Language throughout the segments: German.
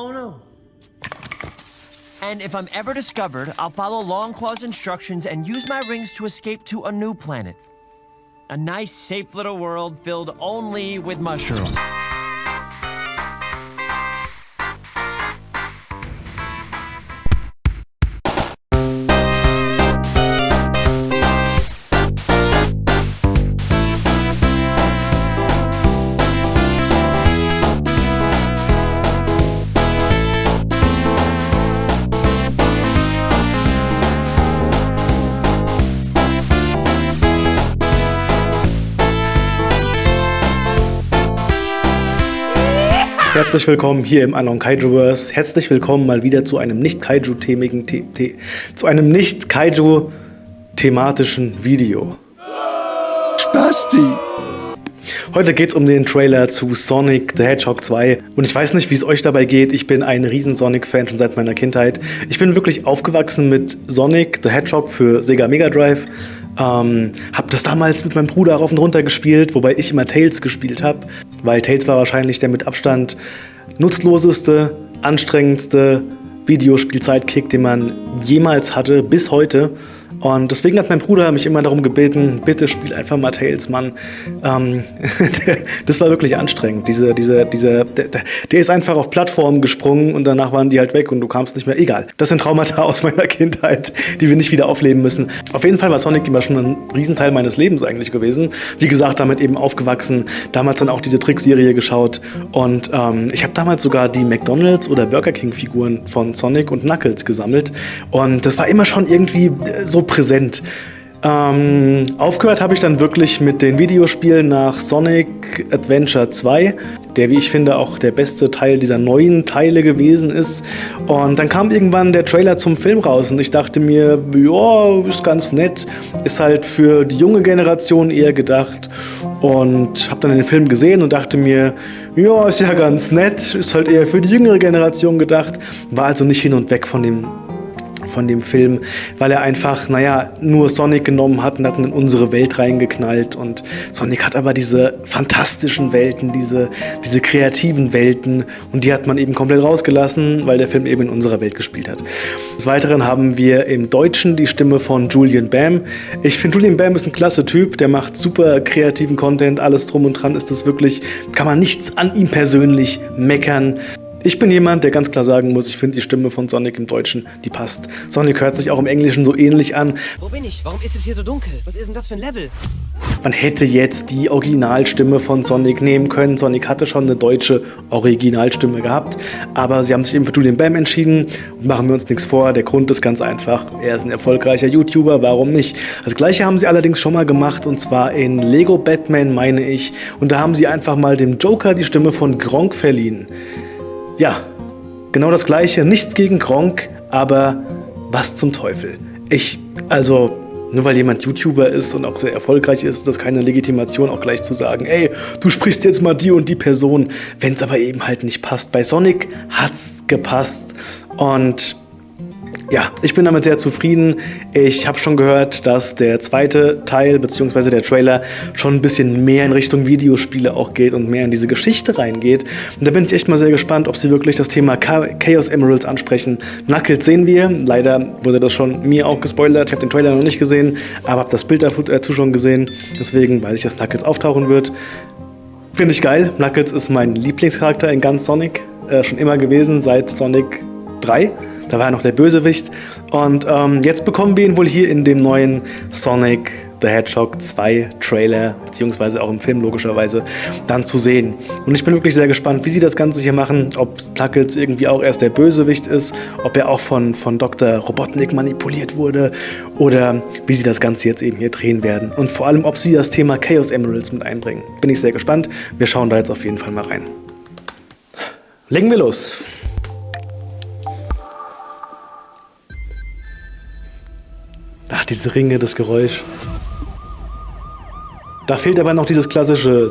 Oh no. And if I'm ever discovered, I'll follow Longclaw's instructions and use my rings to escape to a new planet. A nice, safe little world filled only with mushrooms. Herzlich willkommen hier im Anon Kaijuverse. Herzlich willkommen mal wieder zu einem nicht Kaiju-themigen, The The zu einem nicht Kaiju-thematischen Video. Spasti! Heute geht es um den Trailer zu Sonic the Hedgehog 2 und ich weiß nicht, wie es euch dabei geht. Ich bin ein riesen Sonic-Fan schon seit meiner Kindheit. Ich bin wirklich aufgewachsen mit Sonic the Hedgehog für Sega Mega Drive. Ähm, hab das damals mit meinem Bruder rauf und runter gespielt, wobei ich immer Tails gespielt habe, weil Tails war wahrscheinlich der mit Abstand nutzloseste, anstrengendste Videospielzeitkick, den man jemals hatte, bis heute. Und deswegen hat mein Bruder mich immer darum gebeten, bitte spiel einfach mal Tails, Mann. Ähm, das war wirklich anstrengend. Diese, diese, diese, der, der, ist einfach auf Plattformen gesprungen und danach waren die halt weg und du kamst nicht mehr. Egal. Das sind Traumata aus meiner Kindheit, die wir nicht wieder aufleben müssen. Auf jeden Fall war Sonic immer schon ein Riesenteil meines Lebens eigentlich gewesen. Wie gesagt, damit eben aufgewachsen. Damals dann auch diese Trickserie geschaut. Und ähm, ich habe damals sogar die McDonalds oder Burger King Figuren von Sonic und Knuckles gesammelt. Und das war immer schon irgendwie so präsent. Ähm, aufgehört habe ich dann wirklich mit den Videospielen nach Sonic Adventure 2, der, wie ich finde, auch der beste Teil dieser neuen Teile gewesen ist. Und dann kam irgendwann der Trailer zum Film raus und ich dachte mir, ja, ist ganz nett, ist halt für die junge Generation eher gedacht. Und habe dann den Film gesehen und dachte mir, ja, ist ja ganz nett, ist halt eher für die jüngere Generation gedacht, war also nicht hin und weg von dem von dem Film, weil er einfach, naja, nur Sonic genommen hat und hat in unsere Welt reingeknallt. Und Sonic hat aber diese fantastischen Welten, diese, diese kreativen Welten und die hat man eben komplett rausgelassen, weil der Film eben in unserer Welt gespielt hat. Des Weiteren haben wir im Deutschen die Stimme von Julian Bam. Ich finde, Julian Bam ist ein klasse Typ, der macht super kreativen Content, alles drum und dran ist das wirklich, kann man nichts an ihm persönlich meckern. Ich bin jemand, der ganz klar sagen muss, ich finde die Stimme von Sonic im Deutschen, die passt. Sonic hört sich auch im Englischen so ähnlich an. Wo bin ich? Warum ist es hier so dunkel? Was ist denn das für ein Level? Man hätte jetzt die Originalstimme von Sonic nehmen können. Sonic hatte schon eine deutsche Originalstimme gehabt, aber sie haben sich eben für Julian Bam entschieden. Machen wir uns nichts vor, der Grund ist ganz einfach. Er ist ein erfolgreicher YouTuber, warum nicht? Das gleiche haben sie allerdings schon mal gemacht und zwar in Lego Batman, meine ich. Und da haben sie einfach mal dem Joker die Stimme von Gronk verliehen. Ja, genau das gleiche. Nichts gegen Gronk, aber was zum Teufel. Ich, also, nur weil jemand YouTuber ist und auch sehr erfolgreich ist, ist das keine Legitimation, auch gleich zu sagen, ey, du sprichst jetzt mal die und die Person, wenn es aber eben halt nicht passt. Bei Sonic hat's gepasst und ja, ich bin damit sehr zufrieden. Ich habe schon gehört, dass der zweite Teil bzw. der Trailer schon ein bisschen mehr in Richtung Videospiele auch geht und mehr in diese Geschichte reingeht. Und da bin ich echt mal sehr gespannt, ob sie wirklich das Thema Chaos Emeralds ansprechen. Knuckles sehen wir. Leider wurde das schon mir auch gespoilert. Ich habe den Trailer noch nicht gesehen, aber habe das Bild dazu schon gesehen. Deswegen weiß ich, dass Knuckles auftauchen wird. Finde ich geil. Knuckles ist mein Lieblingscharakter in ganz Sonic. Äh, schon immer gewesen, seit Sonic 3. Da war er noch der Bösewicht. Und ähm, jetzt bekommen wir ihn wohl hier in dem neuen Sonic the Hedgehog 2 Trailer, beziehungsweise auch im Film logischerweise, dann zu sehen. Und ich bin wirklich sehr gespannt, wie sie das Ganze hier machen, ob Knuckles irgendwie auch erst der Bösewicht ist, ob er auch von, von Dr. Robotnik manipuliert wurde oder wie sie das Ganze jetzt eben hier drehen werden. Und vor allem, ob sie das Thema Chaos Emeralds mit einbringen. Bin ich sehr gespannt. Wir schauen da jetzt auf jeden Fall mal rein. Legen wir los. Diese Ringe, das Geräusch. Da fehlt aber noch dieses klassische...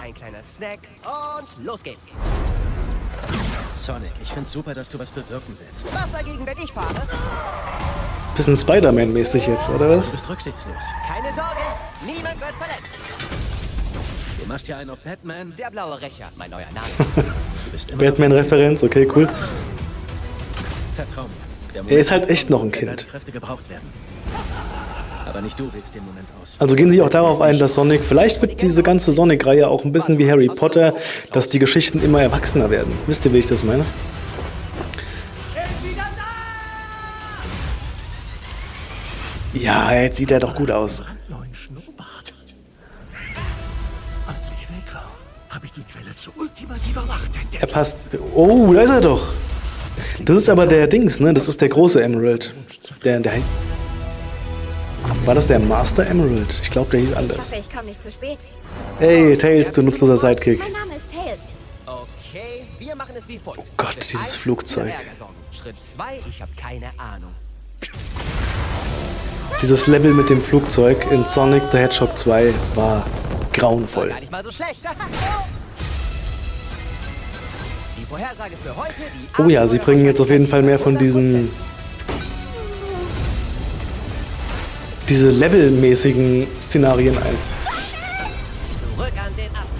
Ein kleiner Snack und los geht's. Sonic, ich find's super, dass du was bewirken willst. Was dagegen, wenn ich fahre? Bisschen Spider-Man-mäßig jetzt, oder was? Du bist rücksichtslos. Keine Sorge, niemand wird verletzt. machst hier einen auf Batman? Der blaue Rächer, mein neuer Name. Du Batman-Referenz, okay, cool. Vertrau mir. Er ist halt echt noch ein Kind. Also gehen Sie auch darauf ein, dass Sonic, vielleicht wird diese ganze Sonic-Reihe auch ein bisschen wie Harry Potter, dass die Geschichten immer erwachsener werden. Wisst ihr, wie ich das meine? Ja, jetzt sieht er doch gut aus. Er passt. Oh, da ist er doch. Das ist aber der Dings, ne? Das ist der große Emerald. Der, der. War das der Master Emerald? Ich glaube, der hieß Ich anders. hoffe, ich komme nicht zu spät. Hey, Tails, du nutzloser Sidekick. Mein Name ist Tails. Okay, wir machen es wie folgt. Oh Gott, dieses Flugzeug. Schritt 2, ich habe keine Ahnung. Dieses Level mit dem Flugzeug in Sonic the Hedgehog 2 war grauenvoll. Gar nicht mal so schlecht. Oh ja, sie bringen jetzt auf jeden Fall mehr von 100%. diesen. diese levelmäßigen Szenarien ein,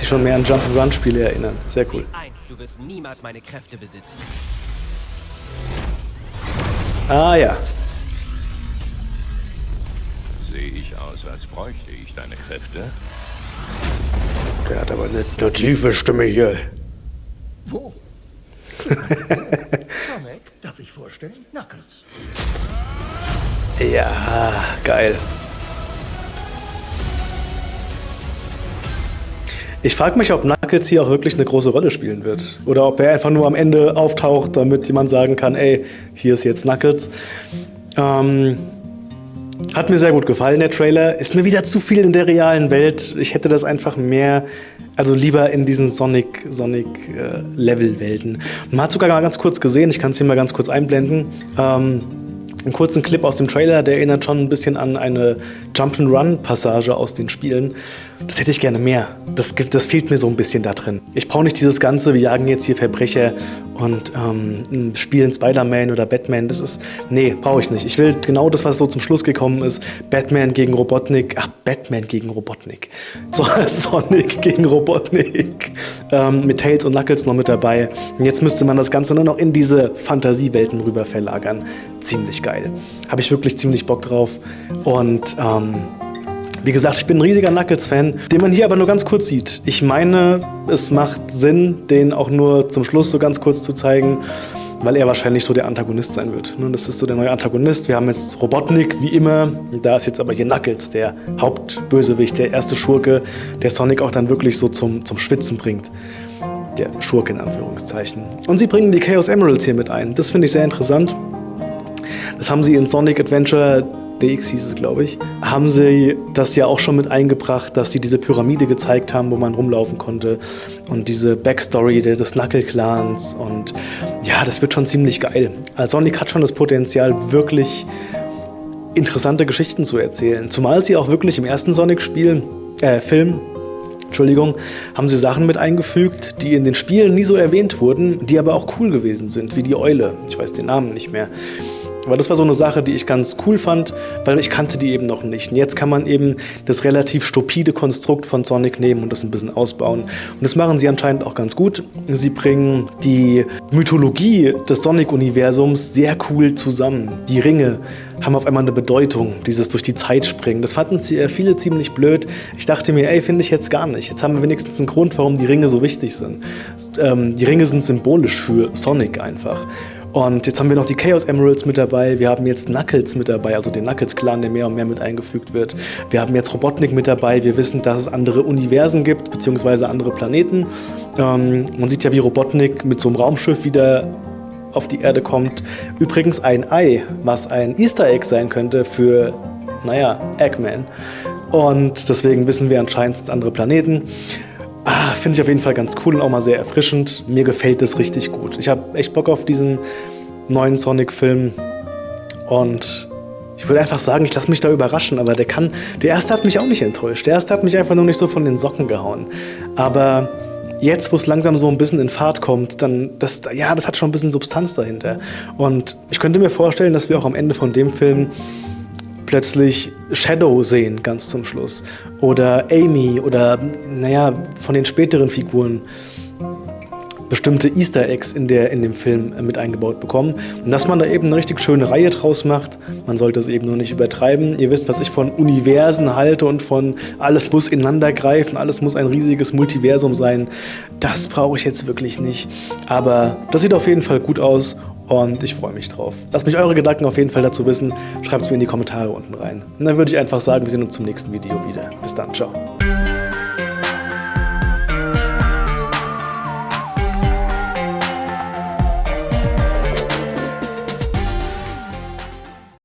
die schon mehr an Jump-and-Run-Spiele erinnern. Sehr cool. Lies ein, du wirst niemals meine Kräfte besitzen. Ah ja. Sehe ich aus, als bräuchte ich deine Kräfte? Der hat aber eine, eine tiefe Stimme hier. Wo? Sonic, darf ich vorstellen? Knuckles. Ja, geil. Ich frage mich, ob Knuckles hier auch wirklich eine große Rolle spielen wird. Oder ob er einfach nur am Ende auftaucht, damit jemand sagen kann, ey, hier ist jetzt Knuckles. Ähm, hat mir sehr gut gefallen, der Trailer. Ist mir wieder zu viel in der realen Welt. Ich hätte das einfach mehr, also lieber in diesen Sonic, Sonic äh, Level-Welten. Man hat sogar mal ganz kurz gesehen, ich kann es hier mal ganz kurz einblenden. Ähm, einen kurzen Clip aus dem Trailer, der erinnert schon ein bisschen an eine Jump-and-Run-Passage aus den Spielen. Das hätte ich gerne mehr. Das, gibt, das fehlt mir so ein bisschen da drin. Ich brauche nicht dieses Ganze, wir jagen jetzt hier Verbrecher und ähm, spielen Spider-Man oder Batman. Das ist. Nee, brauche ich nicht. Ich will genau das, was so zum Schluss gekommen ist. Batman gegen Robotnik. Ach, Batman gegen Robotnik. So, Sonic gegen Robotnik. Ähm, mit Tails und Knuckles noch mit dabei. Und jetzt müsste man das Ganze nur noch in diese Fantasiewelten rüber verlagern. Ziemlich geil. Habe ich wirklich ziemlich Bock drauf. Und ähm, wie gesagt, ich bin ein riesiger Knuckles-Fan, den man hier aber nur ganz kurz sieht. Ich meine, es macht Sinn, den auch nur zum Schluss so ganz kurz zu zeigen, weil er wahrscheinlich so der Antagonist sein wird. Ne, Das ist so der neue Antagonist. Wir haben jetzt Robotnik, wie immer. Da ist jetzt aber hier Knuckles, der Hauptbösewicht, der erste Schurke, der Sonic auch dann wirklich so zum, zum Schwitzen bringt. Der Schurke in Anführungszeichen. Und sie bringen die Chaos Emeralds hier mit ein. Das finde ich sehr interessant. Das haben sie in Sonic Adventure DX hieß es, glaube ich, haben sie das ja auch schon mit eingebracht, dass sie diese Pyramide gezeigt haben, wo man rumlaufen konnte und diese Backstory des Knuckle-Clans und ja, das wird schon ziemlich geil. Also Sonic hat schon das Potenzial, wirklich interessante Geschichten zu erzählen. Zumal sie auch wirklich im ersten Sonic-Spiel, äh, Film, Entschuldigung, haben sie Sachen mit eingefügt, die in den Spielen nie so erwähnt wurden, die aber auch cool gewesen sind, wie die Eule. Ich weiß den Namen nicht mehr. Aber das war so eine Sache, die ich ganz cool fand, weil ich kannte die eben noch nicht. Und jetzt kann man eben das relativ stupide Konstrukt von Sonic nehmen und das ein bisschen ausbauen. Und das machen sie anscheinend auch ganz gut. Sie bringen die Mythologie des Sonic-Universums sehr cool zusammen. Die Ringe haben auf einmal eine Bedeutung, dieses durch die Zeit springen. Das fanden äh, viele ziemlich blöd. Ich dachte mir, ey, finde ich jetzt gar nicht. Jetzt haben wir wenigstens einen Grund, warum die Ringe so wichtig sind. Ähm, die Ringe sind symbolisch für Sonic einfach. Und jetzt haben wir noch die Chaos Emeralds mit dabei. Wir haben jetzt Knuckles mit dabei, also den Knuckles-Clan, der mehr und mehr mit eingefügt wird. Wir haben jetzt Robotnik mit dabei. Wir wissen, dass es andere Universen gibt, beziehungsweise andere Planeten. Ähm, man sieht ja, wie Robotnik mit so einem Raumschiff wieder auf die Erde kommt. Übrigens ein Ei, was ein Easter Egg sein könnte für, naja, Eggman. Und deswegen wissen wir anscheinend, andere Planeten. Ah, Finde ich auf jeden Fall ganz cool und auch mal sehr erfrischend. Mir gefällt das richtig gut. Ich habe echt Bock auf diesen neuen Sonic-Film. Und ich würde einfach sagen, ich lasse mich da überraschen. Aber der kann. Der erste hat mich auch nicht enttäuscht. Der erste hat mich einfach nur nicht so von den Socken gehauen. Aber jetzt, wo es langsam so ein bisschen in Fahrt kommt, dann, das, ja, das hat schon ein bisschen Substanz dahinter. Und ich könnte mir vorstellen, dass wir auch am Ende von dem Film plötzlich Shadow sehen, ganz zum Schluss. Oder Amy oder, naja, von den späteren Figuren bestimmte Easter Eggs in, der, in dem Film mit eingebaut bekommen. Und dass man da eben eine richtig schöne Reihe draus macht. Man sollte es eben nur nicht übertreiben. Ihr wisst, was ich von Universen halte und von alles muss ineinander greifen, alles muss ein riesiges Multiversum sein. Das brauche ich jetzt wirklich nicht. Aber das sieht auf jeden Fall gut aus und ich freue mich drauf. Lasst mich eure Gedanken auf jeden Fall dazu wissen. Schreibt es mir in die Kommentare unten rein. Und dann würde ich einfach sagen, wir sehen uns zum nächsten Video wieder. Bis dann, ciao.